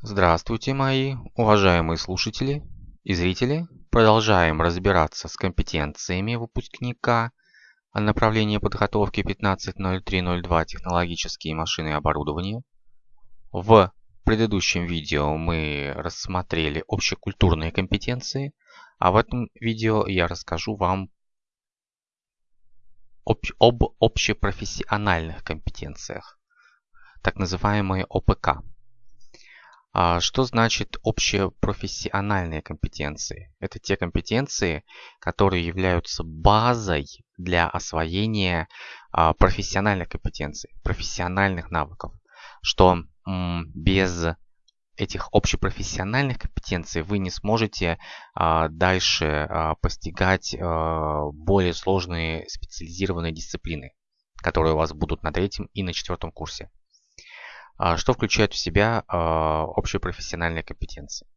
Здравствуйте, мои уважаемые слушатели и зрители. Продолжаем разбираться с компетенциями выпускника направления подготовки 15.03.02 технологические машины и оборудование. В предыдущем видео мы рассмотрели общекультурные компетенции, а в этом видео я расскажу вам об, об общепрофессиональных компетенциях, так называемые ОПК. А что значит общепрофессиональные компетенции? Это те компетенции, которые являются базой для освоения а, профессиональных компетенций, профессиональных навыков. Что без этих общепрофессиональных компетенций вы не сможете а, дальше постигать более сложные специализированные дисциплины, которые у вас будут на третьем и на четвертом курсе. А, что включает в себя а, общие профессиональные компетенции.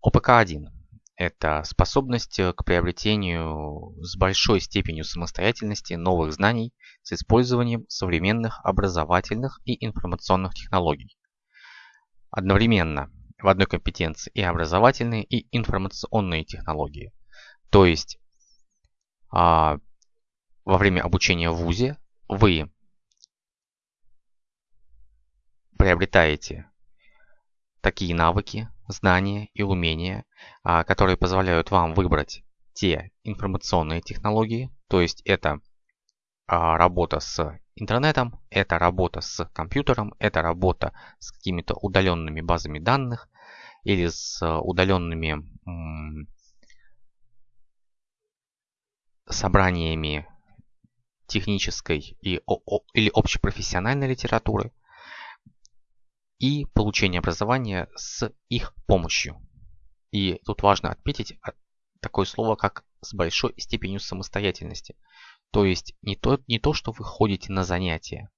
ОПК-1 – это способность к приобретению с большой степенью самостоятельности новых знаний с использованием современных образовательных и информационных технологий. Одновременно в одной компетенции и образовательные, и информационные технологии. То есть а, во время обучения в ВУЗе вы приобретаете такие навыки, знания и умения, а, которые позволяют вам выбрать те информационные технологии, то есть это а, работа с интернетом, это работа с компьютером, это работа с какими-то удаленными базами данных или с удаленными собраниями технической и, или общепрофессиональной литературы, и получение образования с их помощью. И тут важно отметить такое слово, как с большой степенью самостоятельности. То есть не то, не то что вы ходите на занятия,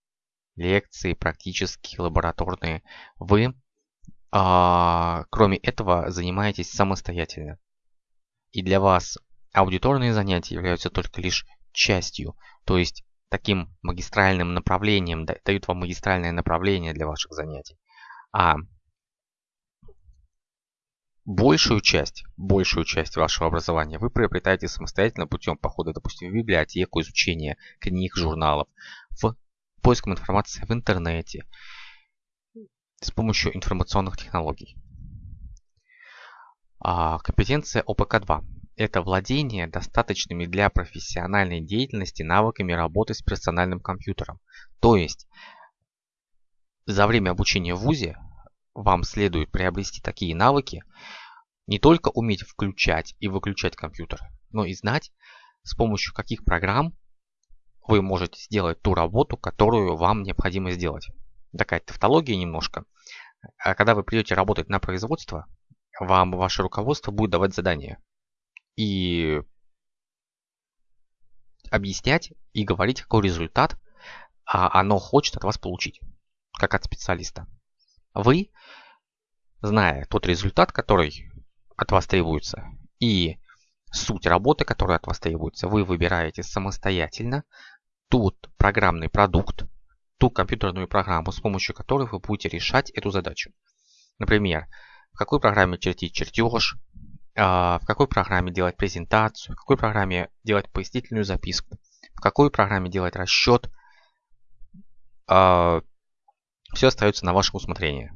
лекции, практические, лабораторные. Вы, а, кроме этого, занимаетесь самостоятельно. И для вас аудиторные занятия являются только лишь частью, то есть таким магистральным направлением, дают вам магистральное направление для ваших занятий. А большую часть, большую часть вашего образования вы приобретаете самостоятельно путем похода, допустим, в библиотеку, изучения книг, журналов, в поиском информации в интернете, с помощью информационных технологий. А компетенция ОПК-2 – это владение достаточными для профессиональной деятельности навыками работы с персональным компьютером. То есть за время обучения в ВУЗе вам следует приобрести такие навыки, не только уметь включать и выключать компьютер, но и знать, с помощью каких программ вы можете сделать ту работу, которую вам необходимо сделать. Такая тавтология немножко. А когда вы придете работать на производство, вам ваше руководство будет давать задания. И объяснять и говорить, какой результат а оно хочет от вас получить как от специалиста. Вы, зная тот результат, который от вас требуется, и суть работы, которая от вас требуется, вы выбираете самостоятельно тот программный продукт, ту компьютерную программу, с помощью которой вы будете решать эту задачу. Например, в какой программе чертить чертеж, а, в какой программе делать презентацию, в какой программе делать пояснительную записку, в какой программе делать расчет, а, все остается на ваше усмотрение.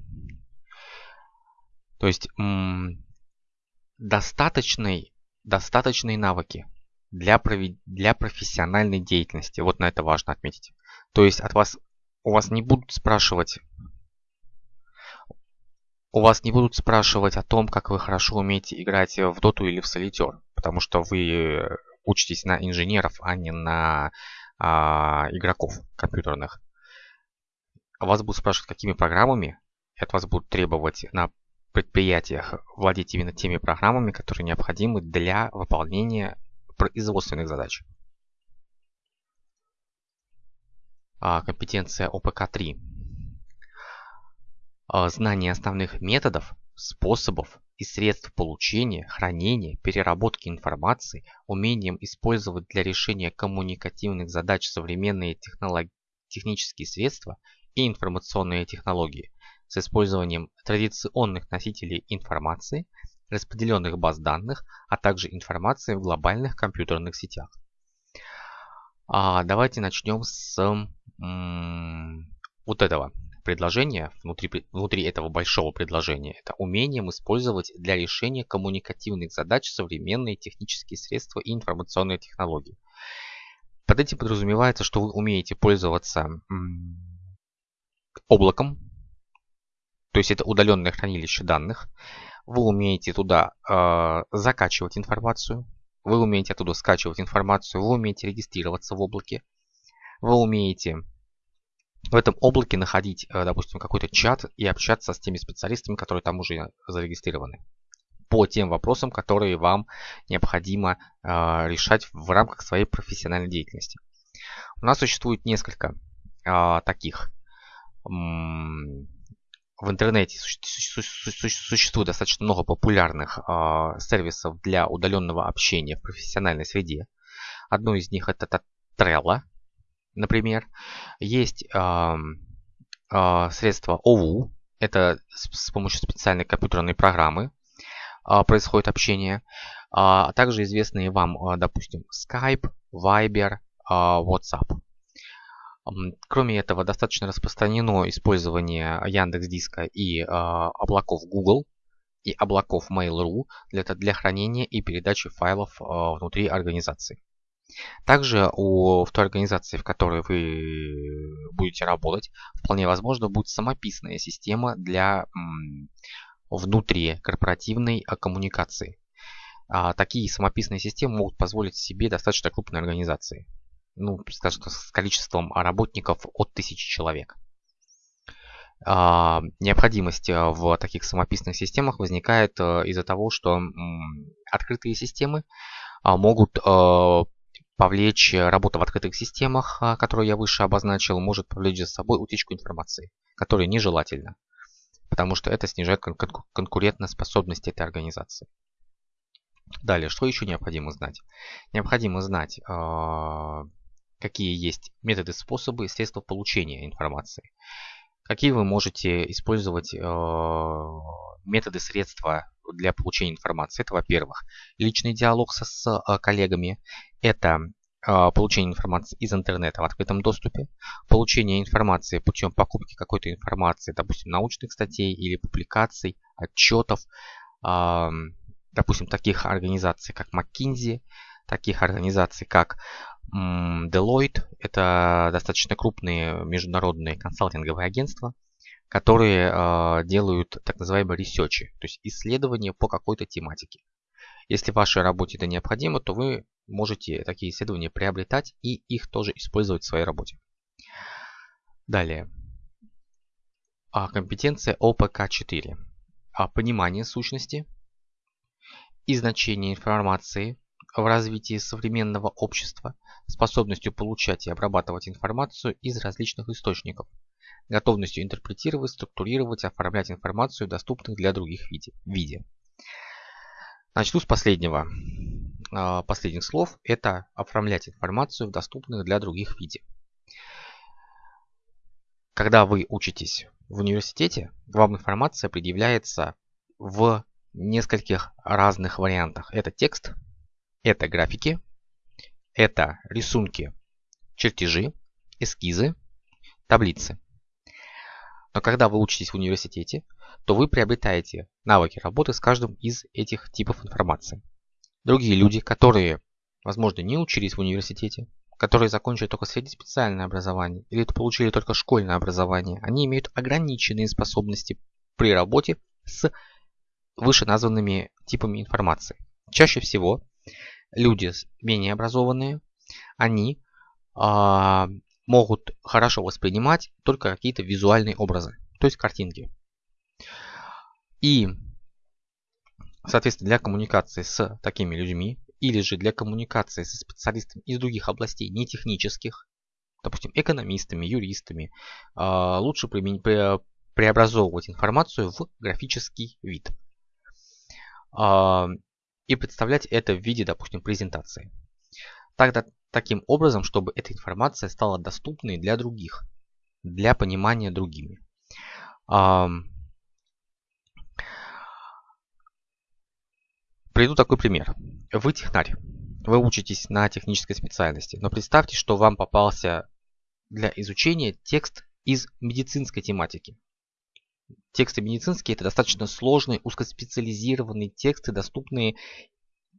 То есть достаточные, достаточные навыки для, для профессиональной деятельности. Вот на это важно отметить. То есть от вас, у вас не будут спрашивать у вас не будут спрашивать о том, как вы хорошо умеете играть в доту или в солитер, потому что вы учитесь на инженеров, а не на а, игроков компьютерных вас будут спрашивать, какими программами, и от вас будут требовать на предприятиях владеть именно теми программами, которые необходимы для выполнения производственных задач. А, компетенция ОПК-3. А, знание основных методов, способов и средств получения, хранения, переработки информации, умением использовать для решения коммуникативных задач современные технологии технические средства и информационные технологии, с использованием традиционных носителей информации, распределенных баз данных, а также информации в глобальных компьютерных сетях. А давайте начнем с вот этого предложения, внутри, внутри этого большого предложения. Это умением использовать для решения коммуникативных задач современные технические средства и информационные технологии. Под этим подразумевается, что вы умеете пользоваться облаком, то есть это удаленное хранилище данных. Вы умеете туда э, закачивать информацию, вы умеете оттуда скачивать информацию, вы умеете регистрироваться в облаке, вы умеете в этом облаке находить, э, допустим, какой-то чат и общаться с теми специалистами, которые там уже зарегистрированы по тем вопросам, которые вам необходимо э, решать в рамках своей профессиональной деятельности. У нас существует несколько э, таких в интернете существует достаточно много популярных э, сервисов для удаленного общения в профессиональной среде. Одно из них это Trello, например. Есть э, средства OVU, это с, помощью специальной компьютерной программы э, происходит общение. А также известные вам, допустим, Skype, Viber, WhatsApp. Кроме этого, достаточно распространено использование Яндекс Диска и э, облаков Google и облаков Mail.ru для, для хранения и передачи файлов э, внутри организации. Также у в той организации, в которой вы будете работать, вполне возможно будет самописная система для внутрикорпоративной а, коммуникации. А, такие самописные системы могут позволить себе достаточно крупной организации ну, скажем, с количеством работников от тысячи человек. А, необходимость э, в таких самописных системах возникает э, из-за того, что открытые системы а, могут э, повлечь работа в открытых системах, которую я выше обозначил, может повлечь за собой утечку информации, которая нежелательна, потому что это снижает конкурентоспособность этой организации. Далее, что еще необходимо знать? Необходимо знать какие есть методы, способы средства получения информации. Какие вы можете использовать э, методы, средства для получения информации. Это, во-первых, личный диалог со, с э, коллегами. Это э, получение информации из интернета в открытом доступе. Получение информации путем покупки какой-то информации, допустим, научных статей или публикаций, отчетов. Допустим, таких организаций, как McKinsey, таких организаций, как Deloitte – это достаточно крупные международные консалтинговые агентства, которые э, делают так называемые ресерчи, то есть исследования по какой-то тематике. Если в вашей работе это необходимо, то вы можете такие исследования приобретать и их тоже использовать в своей работе. Далее. А, компетенция ОПК-4. А, понимание сущности и значения информации в развитии современного общества способностью получать и обрабатывать информацию из различных источников, готовностью интерпретировать, структурировать, оформлять информацию, доступных для других виде. виде. Начну с последнего. А, последних слов. Это оформлять информацию в доступных для других виде. Когда вы учитесь в университете, вам информация предъявляется в нескольких разных вариантах. Это текст, это графики, это рисунки, чертежи, эскизы, таблицы. Но когда вы учитесь в университете, то вы приобретаете навыки работы с каждым из этих типов информации. Другие люди, которые, возможно, не учились в университете, которые закончили только среднеспециальное образование или получили только школьное образование, они имеют ограниченные способности при работе с вышеназванными типами информации. Чаще всего люди менее образованные, они а, могут хорошо воспринимать только какие-то визуальные образы, то есть картинки. И, соответственно, для коммуникации с такими людьми или же для коммуникации со специалистами из других областей, не технических, допустим, экономистами, юристами, а, лучше преобразовывать информацию в графический вид. А, и представлять это в виде, допустим, презентации. Тогда таким образом, чтобы эта информация стала доступной для других, для понимания другими. Приведу такой пример. Вы технарь. Вы учитесь на технической специальности. Но представьте, что вам попался для изучения текст из медицинской тематики. Тексты медицинские это достаточно сложные, узкоспециализированные тексты, доступные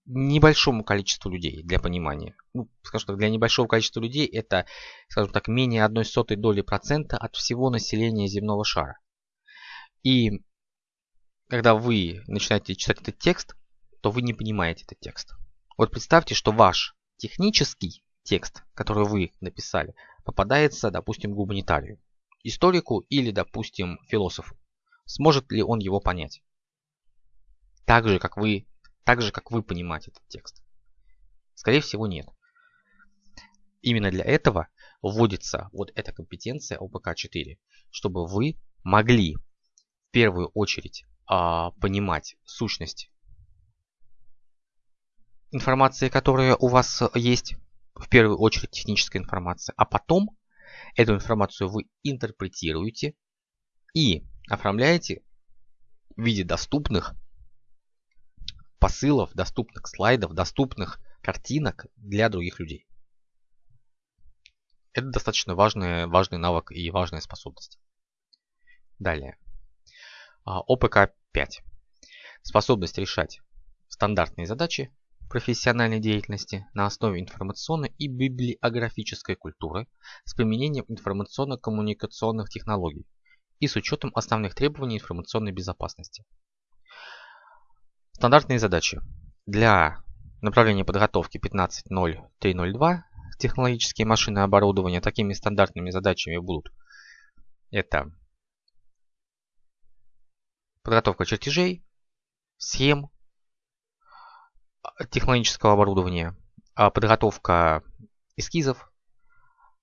небольшому количеству людей для понимания. Ну, скажем так, для небольшого количества людей это, скажем так, менее одной сотой доли процента от всего населения земного шара. И когда вы начинаете читать этот текст, то вы не понимаете этот текст. Вот представьте, что ваш технический текст, который вы написали, попадается, допустим, гуманитарию, историку или, допустим, философу. Сможет ли он его понять? Так же, как вы, так же, как вы понимаете этот текст. Скорее всего, нет. Именно для этого вводится вот эта компетенция ОПК-4, чтобы вы могли в первую очередь а, понимать сущность информации, которая у вас есть, в первую очередь техническая информация, а потом эту информацию вы интерпретируете и оформляете в виде доступных посылов, доступных слайдов, доступных картинок для других людей. Это достаточно важный, важный навык и важная способность. Далее. А, ОПК 5. Способность решать стандартные задачи профессиональной деятельности на основе информационной и библиографической культуры с применением информационно-коммуникационных технологий и с учетом основных требований информационной безопасности. Стандартные задачи. Для направления подготовки 15.0302 технологические машины оборудования такими стандартными задачами будут это подготовка чертежей, схем, технологического оборудования, а подготовка эскизов,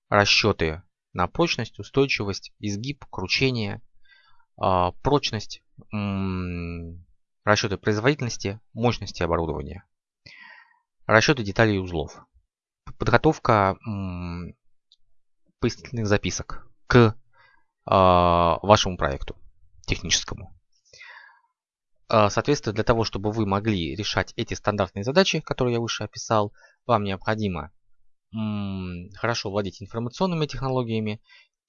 расчеты на прочность, устойчивость, изгиб, кручение, а, прочность, расчеты производительности, мощности оборудования, расчеты деталей и узлов, подготовка пояснительных записок к а, вашему проекту техническому. А, соответственно, для того, чтобы вы могли решать эти стандартные задачи, которые я выше описал, вам необходимо хорошо владеть информационными технологиями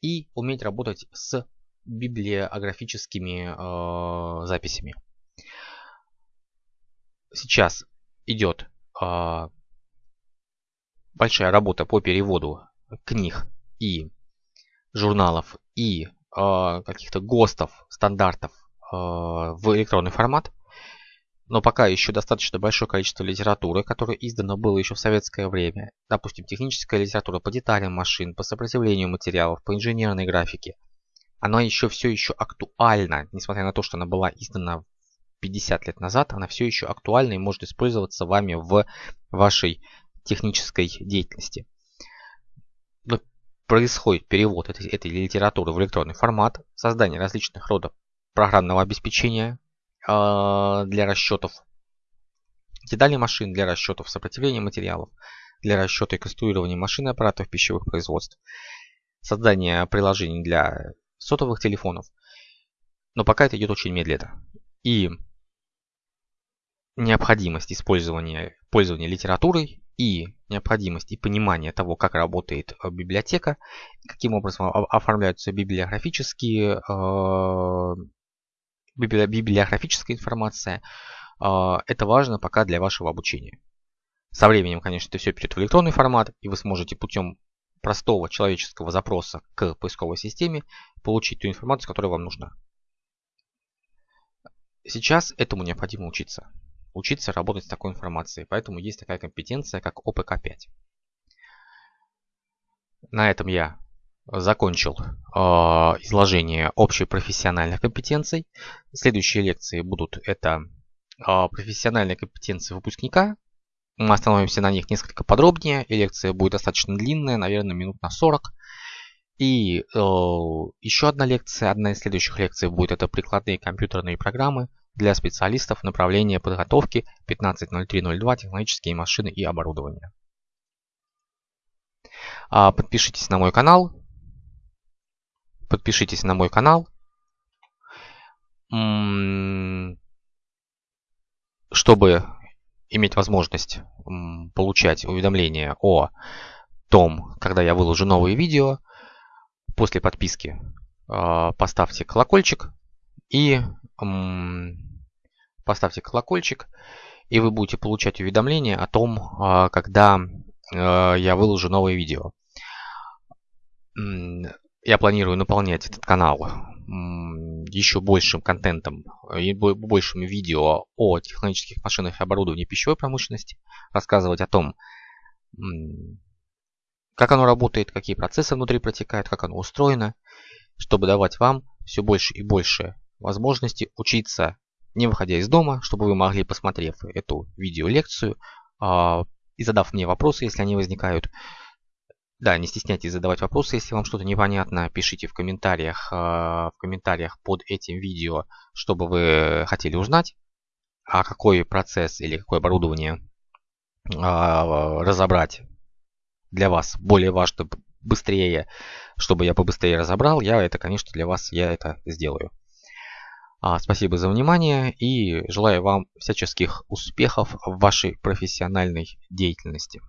и уметь работать с библиографическими э, записями. Сейчас идет э, большая работа по переводу книг и журналов и э, каких-то ГОСТов, стандартов Э, в электронный формат. Но пока еще достаточно большое количество литературы, которая издана было еще в советское время. Допустим, техническая литература по деталям машин, по сопротивлению материалов, по инженерной графике. Она еще все еще актуальна, несмотря на то, что она была издана 50 лет назад, она все еще актуальна и может использоваться вами в вашей технической деятельности. Но происходит перевод этой, этой литературы в электронный формат, создание различных родов программного обеспечения для расчетов деталей машин, для расчетов сопротивления материалов, для расчета и конструирования машин и аппаратов пищевых производств, создание приложений для сотовых телефонов. Но пока это идет очень медленно. И необходимость использования пользования литературой и необходимость и понимание того, как работает э, библиотека, каким образом оформляются библиографические э, библиографическая информация. А, это важно пока для вашего обучения. Со временем, конечно, это все перейдет в электронный формат, и вы сможете путем простого человеческого запроса к поисковой системе получить ту информацию, которая вам нужна. Сейчас этому необходимо учиться. Учиться работать с такой информацией. Поэтому есть такая компетенция, как ОПК-5. На этом я закончил э, изложение общепрофессиональных компетенций. Следующие лекции будут это э, профессиональные компетенции выпускника. Мы остановимся на них несколько подробнее. И лекция будет достаточно длинная, наверное, минут на 40. И э, еще одна лекция, одна из следующих лекций будет это прикладные компьютерные программы для специалистов направления подготовки 15.03.02 технологические машины и оборудование. А, подпишитесь на мой канал, Подпишитесь на мой канал. чтобы иметь возможность получать уведомления о том, когда я выложу новые видео, после подписки а, поставьте колокольчик и поставьте колокольчик, и вы будете получать уведомления о том, а, когда а, я выложу новое видео. Я планирую наполнять этот канал еще большим контентом и большим видео о технологических машинах и оборудовании пищевой промышленности, рассказывать о том, как оно работает, какие процессы внутри протекают, как оно устроено, чтобы давать вам все больше и больше возможностей учиться, не выходя из дома, чтобы вы могли, посмотрев эту видеолекцию а, и задав мне вопросы, если они возникают, да, не стесняйтесь задавать вопросы, если вам что-то непонятно, пишите в комментариях, а, в комментариях под этим видео, чтобы вы хотели узнать, а какой процесс или какое оборудование а, разобрать для вас более важно быстрее, чтобы я побыстрее разобрал, я это, конечно, для вас я это сделаю. А, спасибо за внимание и желаю вам всяческих успехов в вашей профессиональной деятельности.